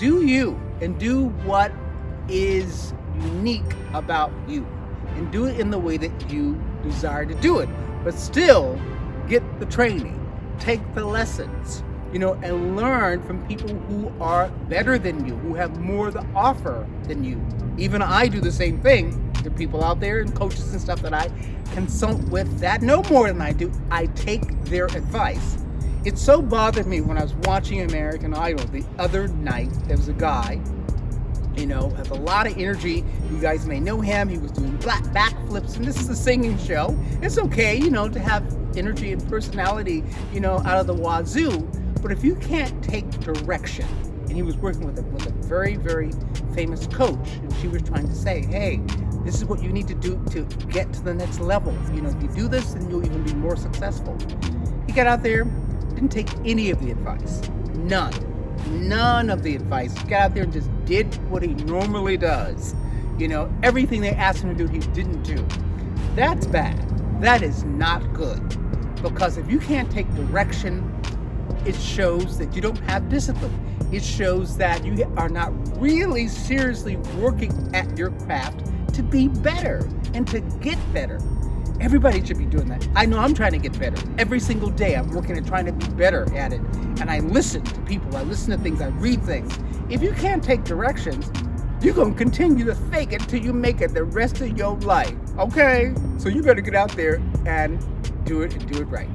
do you and do what is unique about you and do it in the way that you desire to do it, but still get the training, take the lessons, you know, and learn from people who are better than you, who have more to offer than you. Even I do the same thing. There are people out there and coaches and stuff that I consult with that know more than I do. I take their advice. It so bothered me when I was watching American Idol the other night. There was a guy you know, has a lot of energy. You guys may know him. He was doing black backflips, and this is a singing show. It's okay, you know, to have energy and personality, you know, out of the wazoo. But if you can't take direction, and he was working with a, with a very, very famous coach, and she was trying to say, hey, this is what you need to do to get to the next level. You know, if you do this, then you'll even be more successful. He got out there, didn't take any of the advice, none none of the advice. He got out there and just did what he normally does. You know, everything they asked him to do, he didn't do. That's bad. That is not good. Because if you can't take direction, it shows that you don't have discipline. It shows that you are not really seriously working at your craft to be better and to get better. Everybody should be doing that. I know I'm trying to get better. Every single day I'm working at trying to be better at it. And I listen to people, I listen to things, I read things. If you can't take directions, you're to continue to fake it till you make it the rest of your life. Okay? So you better get out there and do it and do it right.